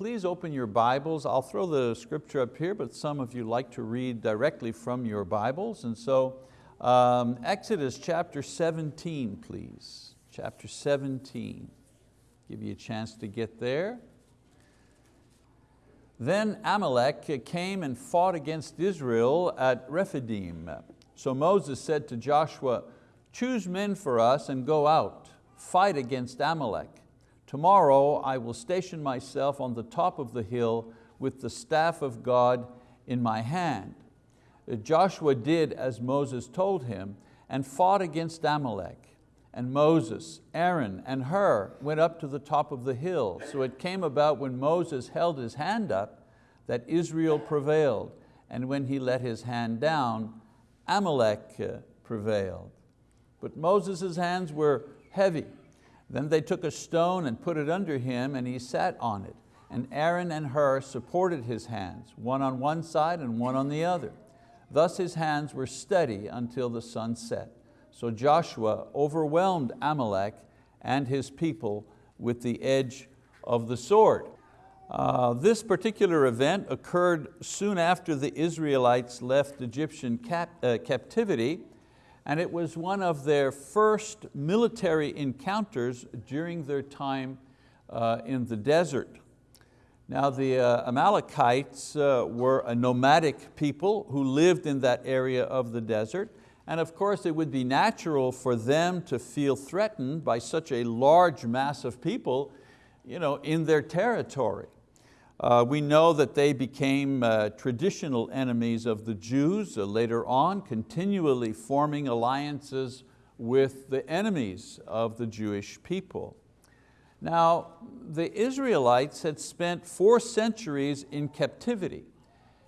please open your Bibles. I'll throw the scripture up here, but some of you like to read directly from your Bibles. And so um, Exodus chapter 17, please. Chapter 17. Give you a chance to get there. Then Amalek came and fought against Israel at Rephidim. So Moses said to Joshua, choose men for us and go out, fight against Amalek. Tomorrow I will station myself on the top of the hill with the staff of God in my hand. Uh, Joshua did as Moses told him and fought against Amalek. And Moses, Aaron, and Hur went up to the top of the hill. So it came about when Moses held his hand up that Israel prevailed. And when he let his hand down, Amalek uh, prevailed. But Moses' hands were heavy then they took a stone and put it under him and he sat on it. And Aaron and Hur supported his hands, one on one side and one on the other. Thus his hands were steady until the sun set. So Joshua overwhelmed Amalek and his people with the edge of the sword. Uh, this particular event occurred soon after the Israelites left Egyptian cap uh, captivity and it was one of their first military encounters during their time uh, in the desert. Now the uh, Amalekites uh, were a nomadic people who lived in that area of the desert and of course it would be natural for them to feel threatened by such a large mass of people you know, in their territory. Uh, we know that they became uh, traditional enemies of the Jews uh, later on, continually forming alliances with the enemies of the Jewish people. Now, the Israelites had spent four centuries in captivity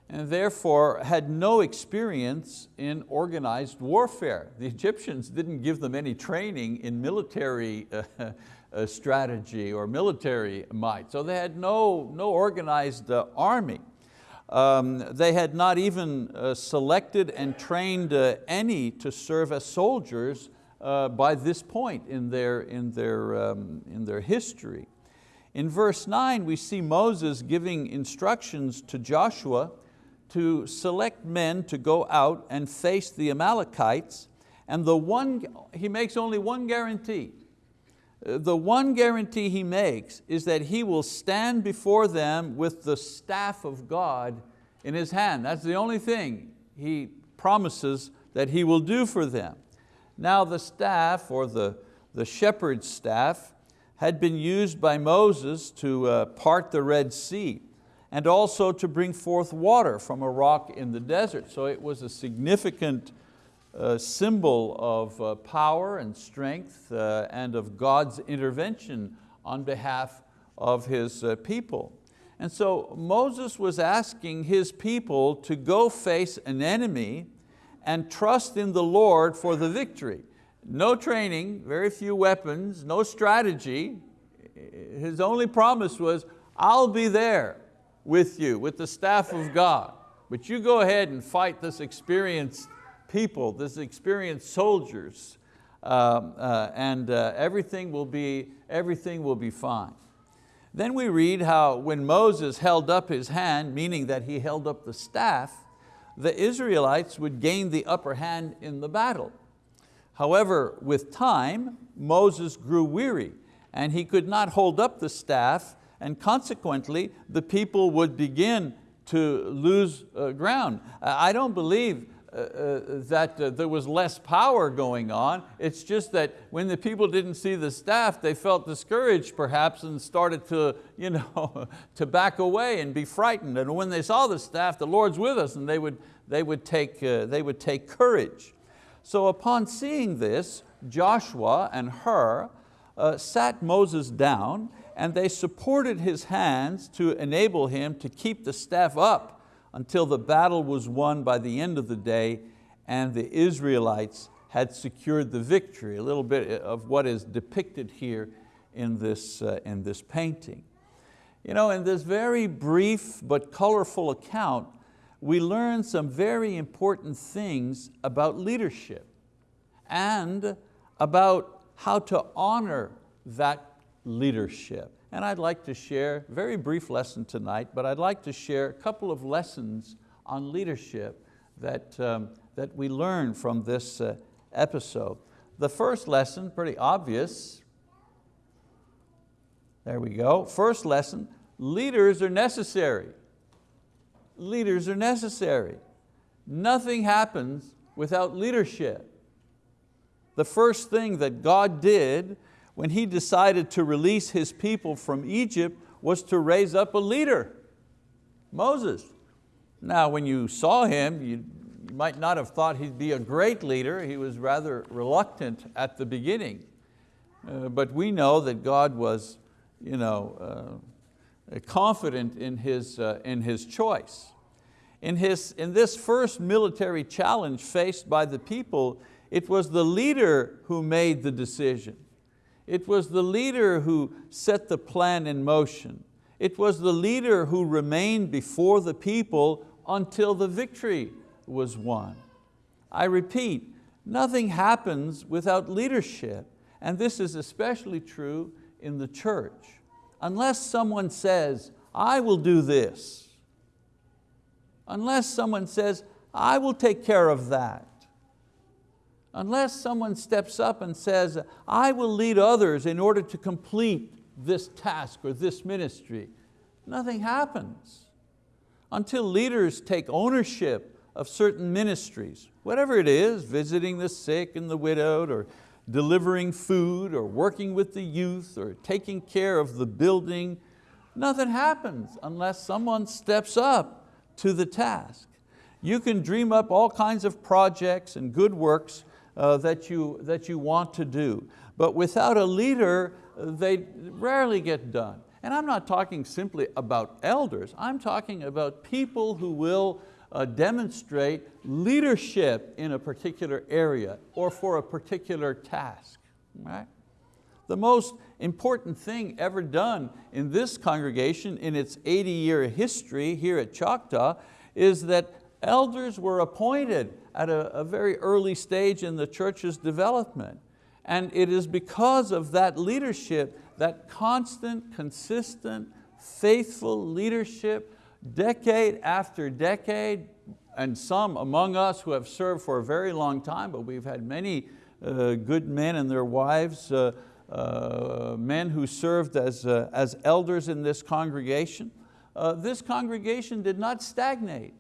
and therefore had no experience in organized warfare. The Egyptians didn't give them any training in military strategy or military might. So they had no, no organized uh, army. Um, they had not even uh, selected and trained uh, any to serve as soldiers uh, by this point in their, in, their, um, in their history. In verse nine, we see Moses giving instructions to Joshua to select men to go out and face the Amalekites, and the one, he makes only one guarantee the one guarantee he makes is that he will stand before them with the staff of God in his hand. That's the only thing he promises that he will do for them. Now the staff, or the, the shepherd's staff, had been used by Moses to uh, part the Red Sea and also to bring forth water from a rock in the desert. So it was a significant a symbol of uh, power and strength uh, and of God's intervention on behalf of His uh, people. And so Moses was asking his people to go face an enemy and trust in the Lord for the victory. No training, very few weapons, no strategy. His only promise was, I'll be there with you, with the staff of God. But you go ahead and fight this experienced people, this experienced soldiers, um, uh, and uh, everything, will be, everything will be fine. Then we read how when Moses held up his hand, meaning that he held up the staff, the Israelites would gain the upper hand in the battle. However, with time, Moses grew weary and he could not hold up the staff and consequently the people would begin to lose uh, ground. I don't believe that uh, there was less power going on. It's just that when the people didn't see the staff, they felt discouraged perhaps and started to, you know, to back away and be frightened. And when they saw the staff, the Lord's with us, and they would, they would, take, uh, they would take courage. So upon seeing this, Joshua and Hur uh, sat Moses down and they supported his hands to enable him to keep the staff up until the battle was won by the end of the day and the Israelites had secured the victory, a little bit of what is depicted here in this, uh, in this painting. You know, in this very brief but colorful account, we learn some very important things about leadership and about how to honor that leadership. And I'd like to share, very brief lesson tonight, but I'd like to share a couple of lessons on leadership that, um, that we learn from this uh, episode. The first lesson, pretty obvious. There we go. First lesson, leaders are necessary. Leaders are necessary. Nothing happens without leadership. The first thing that God did when He decided to release His people from Egypt was to raise up a leader, Moses. Now when you saw him, you might not have thought he'd be a great leader. He was rather reluctant at the beginning. Uh, but we know that God was you know, uh, confident in his, uh, in his choice. In, his, in this first military challenge faced by the people, it was the leader who made the decision. It was the leader who set the plan in motion. It was the leader who remained before the people until the victory was won. I repeat, nothing happens without leadership, and this is especially true in the church. Unless someone says, I will do this, unless someone says, I will take care of that, unless someone steps up and says, I will lead others in order to complete this task or this ministry, nothing happens. Until leaders take ownership of certain ministries, whatever it is, visiting the sick and the widowed, or delivering food, or working with the youth, or taking care of the building, nothing happens unless someone steps up to the task. You can dream up all kinds of projects and good works uh, that, you, that you want to do, but without a leader, they rarely get done. And I'm not talking simply about elders, I'm talking about people who will uh, demonstrate leadership in a particular area or for a particular task. Right? The most important thing ever done in this congregation in its 80 year history here at Choctaw is that elders were appointed at a, a very early stage in the church's development. And it is because of that leadership, that constant, consistent, faithful leadership decade after decade, and some among us who have served for a very long time, but we've had many uh, good men and their wives, uh, uh, men who served as, uh, as elders in this congregation. Uh, this congregation did not stagnate.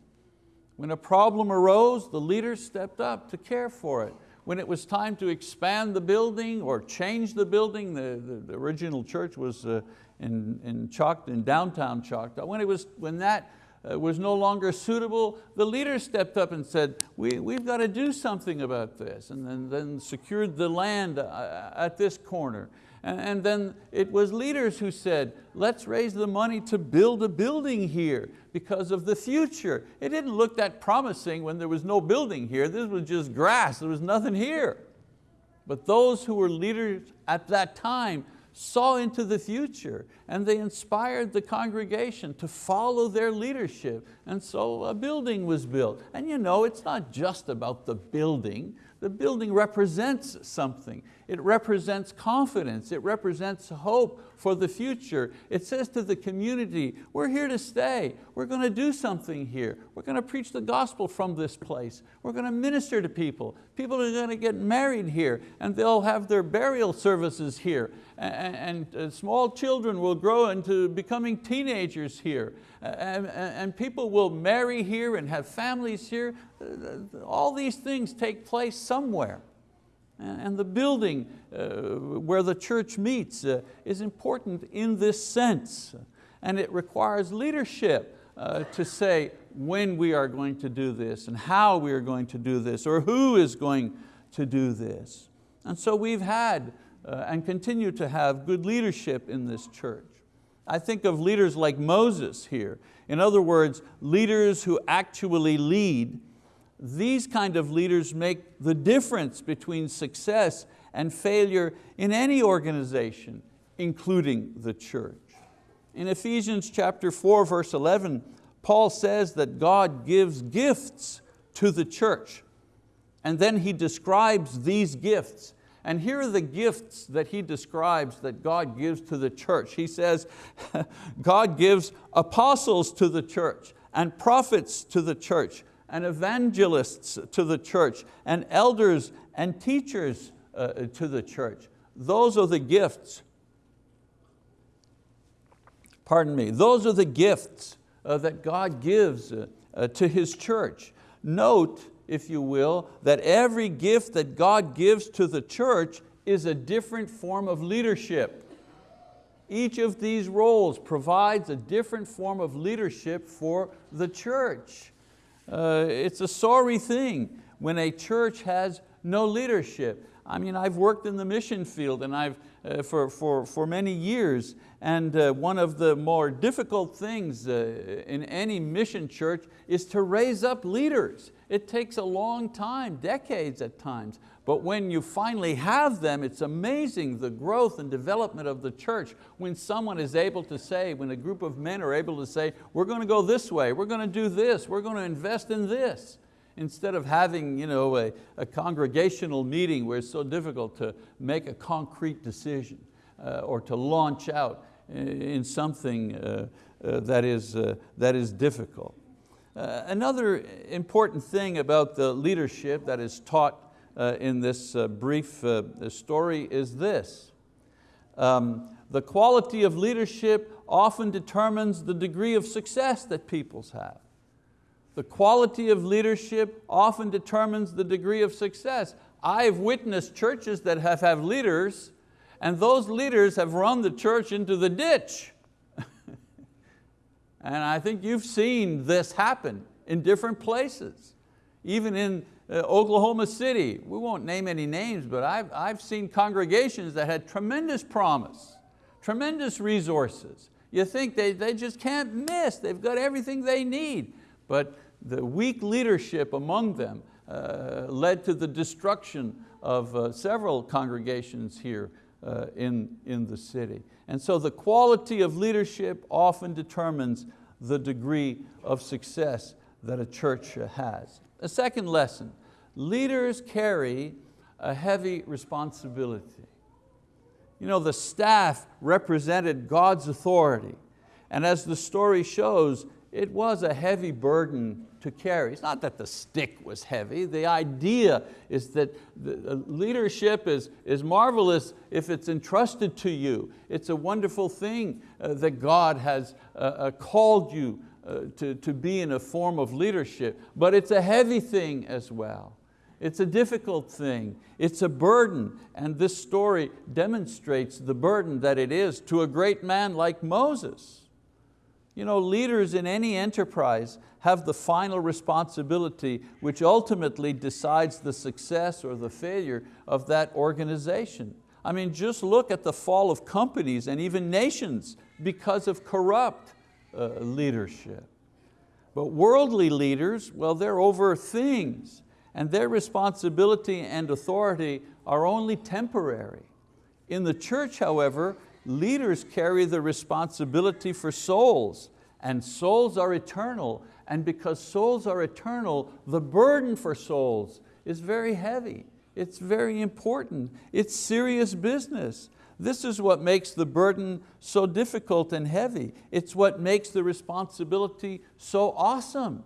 When a problem arose, the leaders stepped up to care for it. When it was time to expand the building or change the building, the, the, the original church was uh, in, in, Choctaw, in downtown Choctaw. When, it was, when that uh, was no longer suitable, the leaders stepped up and said, we, we've got to do something about this, and then, then secured the land uh, at this corner. And, then it was leaders who said, let's raise the money to build a building here because of the future. It didn't look that promising when there was no building here. This was just grass, there was nothing here. But those who were leaders at that time saw into the future and they inspired the congregation to follow their leadership. And so a building was built. And you know, it's not just about the building. The building represents something. It represents confidence. It represents hope for the future. It says to the community, we're here to stay. We're going to do something here. We're going to preach the gospel from this place. We're going to minister to people. People are going to get married here and they'll have their burial services here. And, and small children will grow into becoming teenagers here. And, and people will marry here and have families here. Uh, all these things take place somewhere. And the building uh, where the church meets uh, is important in this sense. And it requires leadership uh, to say when we are going to do this and how we are going to do this or who is going to do this. And so we've had and continue to have good leadership in this church. I think of leaders like Moses here. In other words, leaders who actually lead. These kind of leaders make the difference between success and failure in any organization, including the church. In Ephesians chapter 4, verse 11, Paul says that God gives gifts to the church. And then he describes these gifts And here are the gifts that he describes that God gives to the church. He says, God gives apostles to the church, and prophets to the church, and evangelists to the church, and elders and teachers uh, to the church. Those are the gifts. Pardon me, those are the gifts uh, that God gives uh, uh to His church. Note, if you will, that every gift that God gives to the church is a different form of leadership. Each of these roles provides a different form of leadership for the church. Uh, it's a sorry thing when a church has no leadership. I mean, I've worked in the mission field and I've, uh, for, for, for many years, and uh, one of the more difficult things uh, in any mission church is to raise up leaders. It takes a long time, decades at times, but when you finally have them, it's amazing the growth and development of the church when someone is able to say, when a group of men are able to say, we're going to go this way, we're going to do this, we're going to invest in this. Instead of having you know, a, a congregational meeting where it's so difficult to make a concrete decision uh, or to launch out in something uh, uh, that, is, uh, that is difficult. Uh, another important thing about the leadership that is taught uh, in this uh, brief uh, story is this. Um, the quality of leadership often determines the degree of success that peoples have. The quality of leadership often determines the degree of success. I've witnessed churches that have had leaders and those leaders have run the church into the ditch. and I think you've seen this happen in different places. Even in uh, Oklahoma City, we won't name any names, but I've, I've seen congregations that had tremendous promise, tremendous resources. You think they, they just can't miss, they've got everything they need. But the weak leadership among them uh, led to the destruction of uh, several congregations here uh, in, in the city. And so the quality of leadership often determines the degree of success that a church has. A second lesson, leaders carry a heavy responsibility. You know, the staff represented God's authority. And as the story shows, it was a heavy burden to carry. It's not that the stick was heavy. The idea is that leadership is, is marvelous if it's entrusted to you. It's a wonderful thing uh, that God has uh, uh, called you uh, to, to be in a form of leadership, but it's a heavy thing as well. It's a difficult thing, it's a burden, and this story demonstrates the burden that it is to a great man like Moses. You know, leaders in any enterprise have the final responsibility which ultimately decides the success or the failure of that organization. I mean, just look at the fall of companies and even nations because of corrupt uh, leadership. But worldly leaders, well, they're over things and their responsibility and authority are only temporary. In the church, however, leaders carry the responsibility for souls and souls are eternal and because souls are eternal, the burden for souls is very heavy. It's very important. It's serious business. This is what makes the burden so difficult and heavy. It's what makes the responsibility so awesome.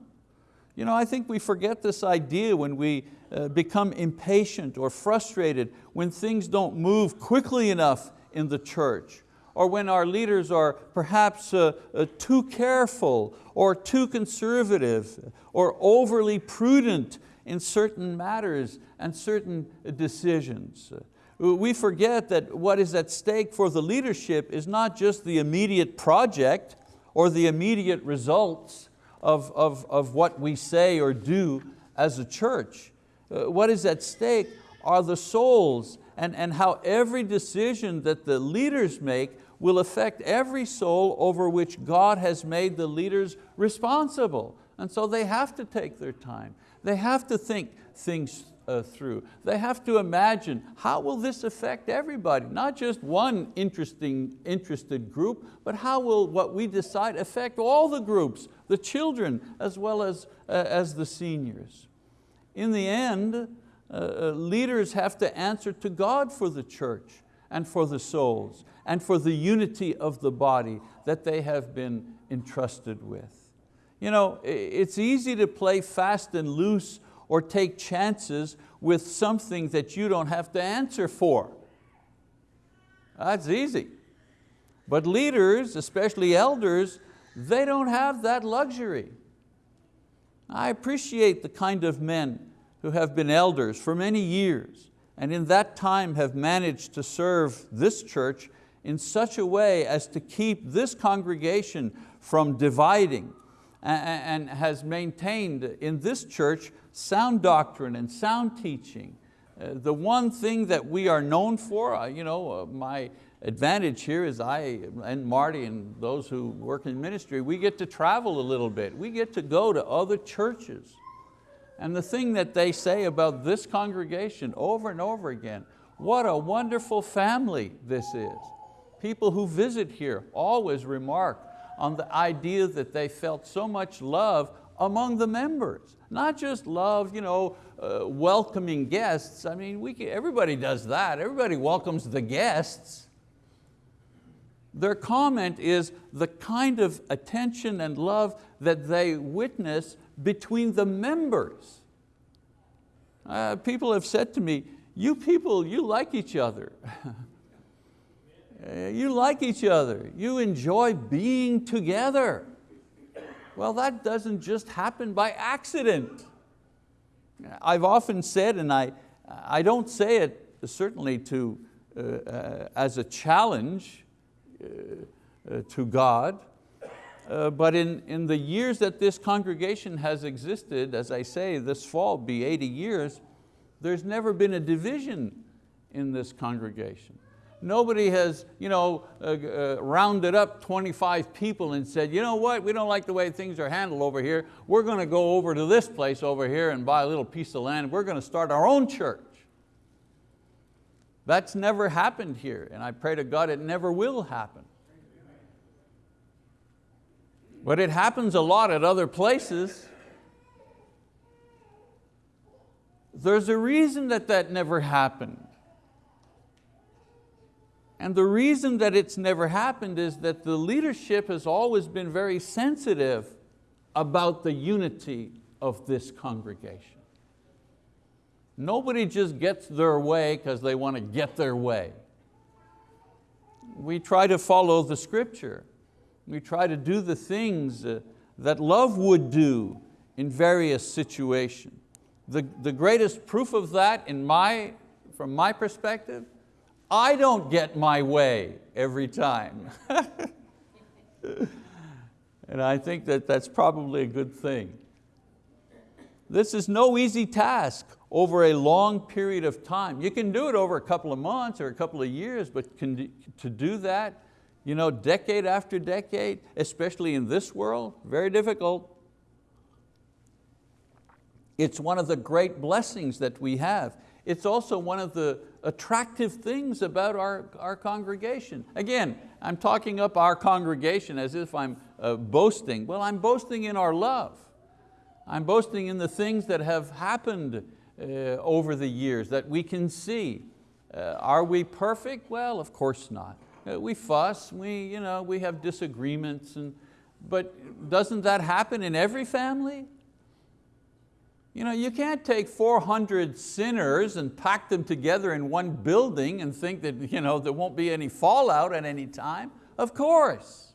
You know, I think we forget this idea when we uh, become impatient or frustrated when things don't move quickly enough in the church or when our leaders are perhaps uh, uh, too careful or too conservative or overly prudent in certain matters and certain decisions. We forget that what is at stake for the leadership is not just the immediate project or the immediate results of, of, of what we say or do as a church. Uh, what is at stake are the souls and, and how every decision that the leaders make will affect every soul over which God has made the leaders responsible. And so they have to take their time. They have to think things uh, through. They have to imagine, how will this affect everybody? Not just one interesting, interested group, but how will what we decide affect all the groups, the children as well as, uh, as the seniors. In the end, Uh, leaders have to answer to God for the church and for the souls and for the unity of the body that they have been entrusted with. You know, it's easy to play fast and loose or take chances with something that you don't have to answer for. That's easy. But leaders, especially elders, they don't have that luxury. I appreciate the kind of men who have been elders for many years and in that time have managed to serve this church in such a way as to keep this congregation from dividing and has maintained in this church sound doctrine and sound teaching. Uh, the one thing that we are known for, uh, you know, uh, my advantage here is I and Marty and those who work in ministry, we get to travel a little bit. We get to go to other churches. And the thing that they say about this congregation over and over again, what a wonderful family this is. People who visit here always remark on the idea that they felt so much love among the members. Not just love, you know, uh, welcoming guests. I mean, we can, everybody does that. Everybody welcomes the guests. Their comment is the kind of attention and love that they witness between the members. Uh, people have said to me, you people, you like each other. You like each other. You enjoy being together. Well, that doesn't just happen by accident. I've often said, and I, I don't say it certainly to, uh, uh, as a challenge uh, uh to God, uh, but in, in the years that this congregation has existed, as I say, this fall be 80 years, there's never been a division in this congregation. Nobody has you know, uh, uh, rounded up 25 people and said, you know what, we don't like the way things are handled over here. We're going to go over to this place over here and buy a little piece of land. We're going to start our own church. That's never happened here, and I pray to God it never will happen. But it happens a lot at other places. There's a reason that that never happened. And the reason that it's never happened is that the leadership has always been very sensitive about the unity of this congregation. Nobody just gets their way because they want to get their way. We try to follow the scripture. We try to do the things uh, that love would do in various situations. The, the greatest proof of that in my, from my perspective I don't get my way every time. and I think that that's probably a good thing. This is no easy task over a long period of time. You can do it over a couple of months or a couple of years, but to do that, you know, decade after decade, especially in this world, very difficult. It's one of the great blessings that we have. It's also one of the attractive things about our, our congregation. Again, I'm talking up our congregation as if I'm uh, boasting. Well, I'm boasting in our love. I'm boasting in the things that have happened uh, over the years that we can see. Uh, are we perfect? Well, of course not. Uh, we fuss, we, you know, we have disagreements, and, but doesn't that happen in every family? You, know, you can't take 400 sinners and pack them together in one building and think that you know, there won't be any fallout at any time. Of course.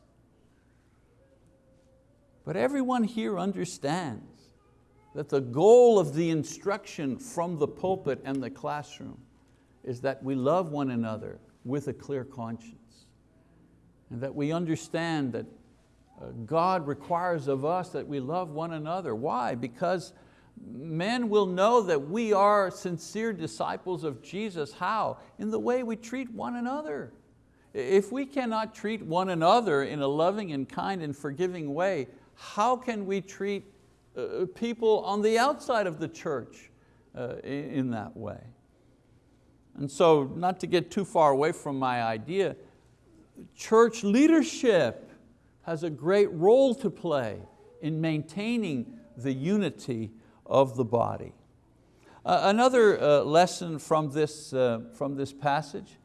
But everyone here understands that the goal of the instruction from the pulpit and the classroom is that we love one another with a clear conscience. And that we understand that uh, God requires of us that we love one another. Why? Because men will know that we are sincere disciples of Jesus. How? In the way we treat one another. If we cannot treat one another in a loving and kind and forgiving way, how can we treat uh, people on the outside of the church uh, in that way? And so, not to get too far away from my idea, church leadership has a great role to play in maintaining the unity of the body. Uh, another uh, lesson from this, uh, from this passage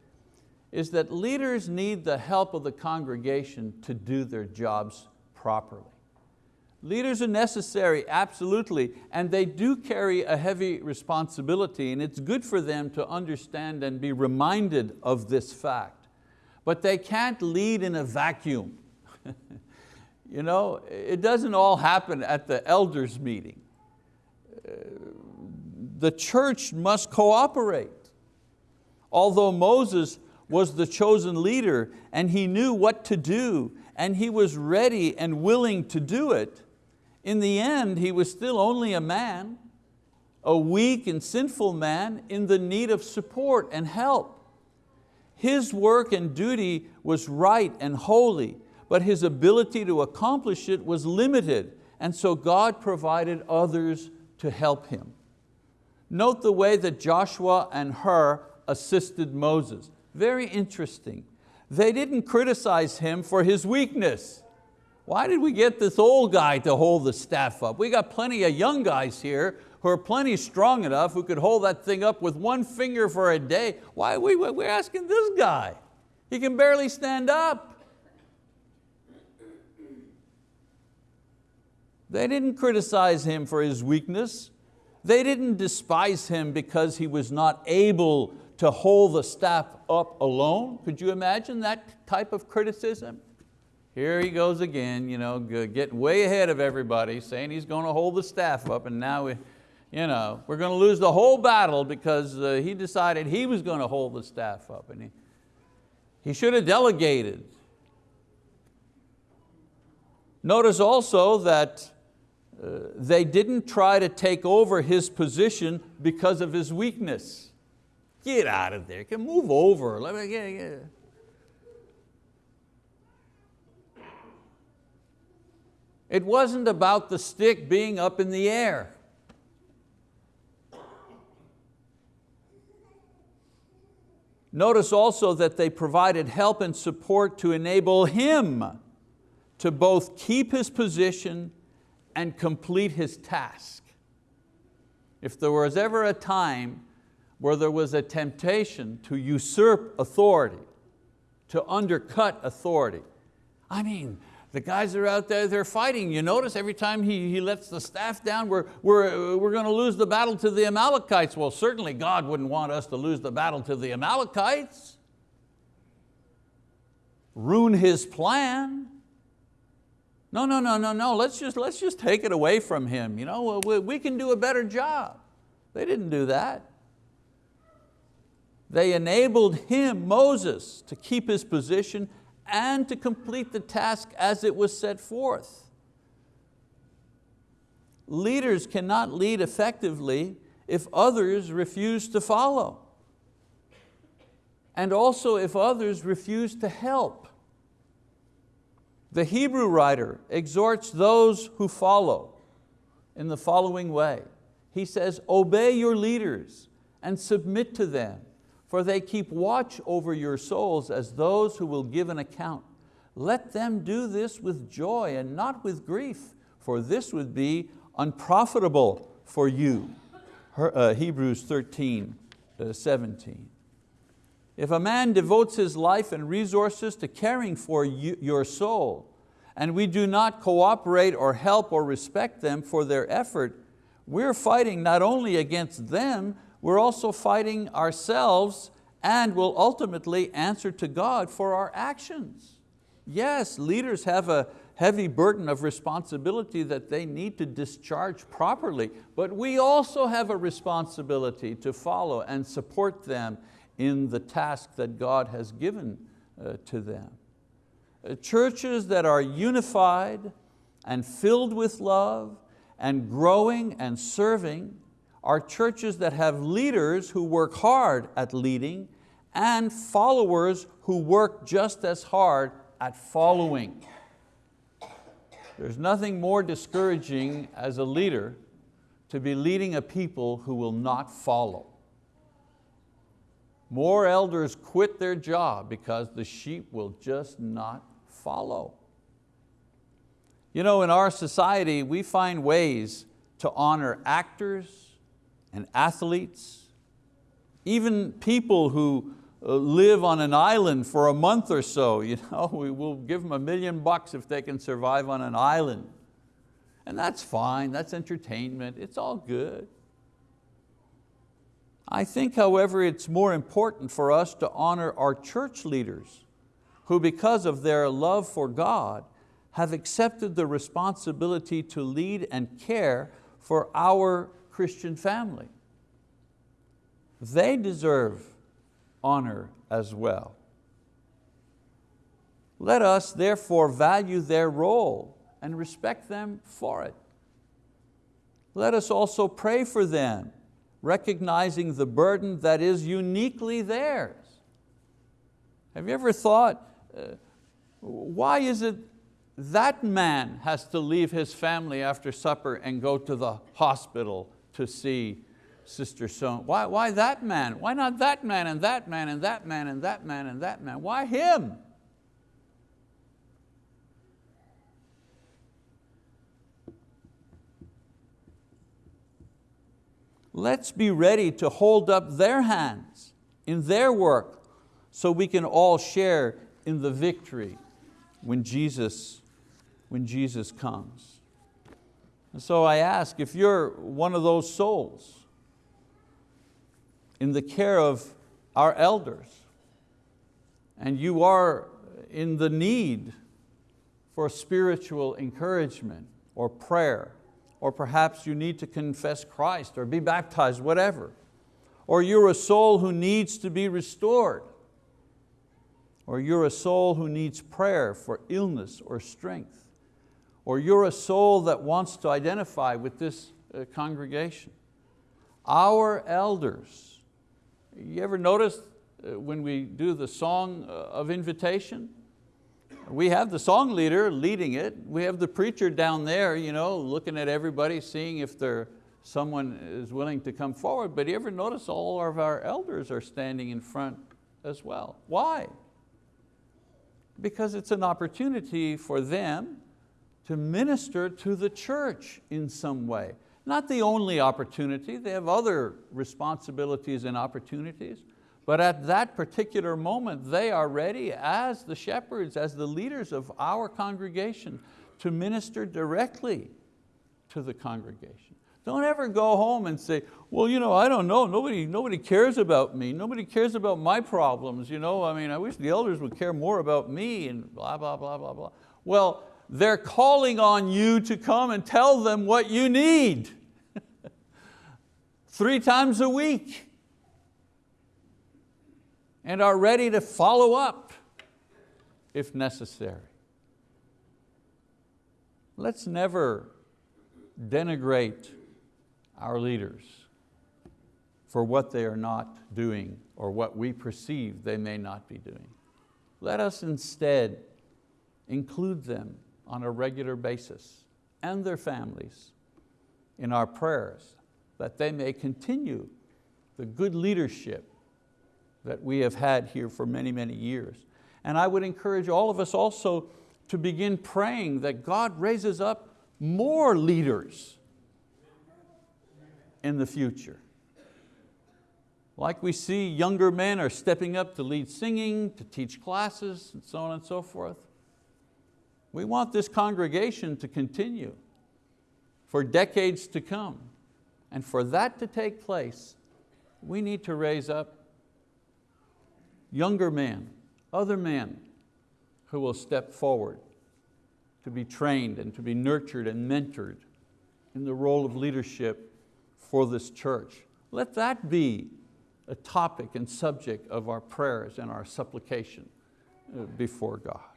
is that leaders need the help of the congregation to do their jobs properly. Leaders are necessary, absolutely, and they do carry a heavy responsibility and it's good for them to understand and be reminded of this fact. But they can't lead in a vacuum. you know, it doesn't all happen at the elders meeting. Uh, the church must cooperate. Although Moses was the chosen leader and he knew what to do and he was ready and willing to do it, in the end, he was still only a man, a weak and sinful man in the need of support and help. His work and duty was right and holy, but his ability to accomplish it was limited, and so God provided others to help him. Note the way that Joshua and Hur assisted Moses. Very interesting. They didn't criticize him for his weakness. Why did we get this old guy to hold the staff up? We got plenty of young guys here who are plenty strong enough who could hold that thing up with one finger for a day. Why are we, we're asking this guy? He can barely stand up. They didn't criticize him for his weakness. They didn't despise him because he was not able to hold the staff up alone. Could you imagine that type of criticism? Here he goes again, you know, getting way ahead of everybody, saying he's going to hold the staff up and now you know, we're going to lose the whole battle because uh, he decided he was going to hold the staff up. And he, he should have delegated. Notice also that uh, they didn't try to take over his position because of his weakness. Get out of there, can move over. Let me. It wasn't about the stick being up in the air. Notice also that they provided help and support to enable him to both keep his position and complete his task. If there was ever a time where there was a temptation to usurp authority, to undercut authority, I mean, the guys are out there, they're fighting. You notice every time he, he lets the staff down, we're, we're, we're going to lose the battle to the Amalekites. Well, certainly God wouldn't want us to lose the battle to the Amalekites. Ruin His plan. No, no, no, no, no, let's just, let's just take it away from him. You know, we, we can do a better job. They didn't do that. They enabled him, Moses, to keep his position and to complete the task as it was set forth. Leaders cannot lead effectively if others refuse to follow. And also if others refuse to help. The Hebrew writer exhorts those who follow in the following way. He says, obey your leaders and submit to them for they keep watch over your souls as those who will give an account. Let them do this with joy and not with grief, for this would be unprofitable for you. Her, uh, Hebrews 13, uh, 17. If a man devotes his life and resources to caring for you, your soul, and we do not cooperate or help or respect them for their effort, we're fighting not only against them, we're also fighting ourselves and will ultimately answer to God for our actions. Yes, leaders have a heavy burden of responsibility that they need to discharge properly, but we also have a responsibility to follow and support them in the task that God has given uh, to them. Uh, churches that are unified and filled with love and growing and serving are churches that have leaders who work hard at leading and followers who work just as hard at following. There's nothing more discouraging as a leader to be leading a people who will not follow. More elders quit their job because the sheep will just not follow. You know, in our society, we find ways to honor actors, and athletes, even people who uh, live on an island for a month or so, you know, we will give them a million bucks if they can survive on an island. And that's fine, that's entertainment, it's all good. I think, however, it's more important for us to honor our church leaders who because of their love for God have accepted the responsibility to lead and care for our Christian family. They deserve honor as well. Let us therefore value their role and respect them for it. Let us also pray for them, recognizing the burden that is uniquely theirs. Have you ever thought, uh, why is it that man has to leave his family after supper and go to the hospital to see Sister So? Why, why that man? Why not that man and that man and that man and that man and that man? Why him? Let's be ready to hold up their hands in their work so we can all share in the victory when Jesus, when Jesus comes. And so I ask, if you're one of those souls in the care of our elders, and you are in the need for spiritual encouragement or prayer, or perhaps you need to confess Christ or be baptized, whatever, or you're a soul who needs to be restored, or you're a soul who needs prayer for illness or strength, or you're a soul that wants to identify with this uh, congregation. Our elders, you ever notice uh, when we do the song uh, of invitation? We have the song leader leading it. We have the preacher down there you know, looking at everybody, seeing if there, someone is willing to come forward. But you ever notice all of our elders are standing in front as well? Why? Because it's an opportunity for them to minister to the church in some way. Not the only opportunity, they have other responsibilities and opportunities, but at that particular moment, they are ready as the shepherds, as the leaders of our congregation to minister directly to the congregation. Don't ever go home and say, well, you know, I don't know, nobody, nobody cares about me, nobody cares about my problems. You know? I mean, I wish the elders would care more about me and blah, blah, blah, blah, blah. Well, they're calling on you to come and tell them what you need. Three times a week. And are ready to follow up if necessary. Let's never denigrate our leaders for what they are not doing or what we perceive they may not be doing. Let us instead include them on a regular basis and their families in our prayers that they may continue the good leadership that we have had here for many, many years. And I would encourage all of us also to begin praying that God raises up more leaders in the future. Like we see younger men are stepping up to lead singing, to teach classes, and so on and so forth. We want this congregation to continue for decades to come. And for that to take place, we need to raise up younger men, other men who will step forward to be trained and to be nurtured and mentored in the role of leadership for this church. Let that be a topic and subject of our prayers and our supplication uh, before God.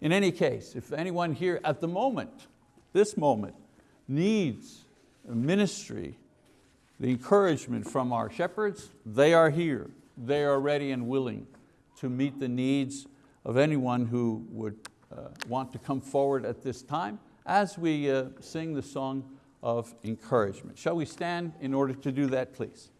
In any case, if anyone here at the moment, this moment, needs ministry, the encouragement from our shepherds, they are here. They are ready and willing to meet the needs of anyone who would uh, want to come forward at this time as we uh, sing the song of encouragement. Shall we stand in order to do that, please?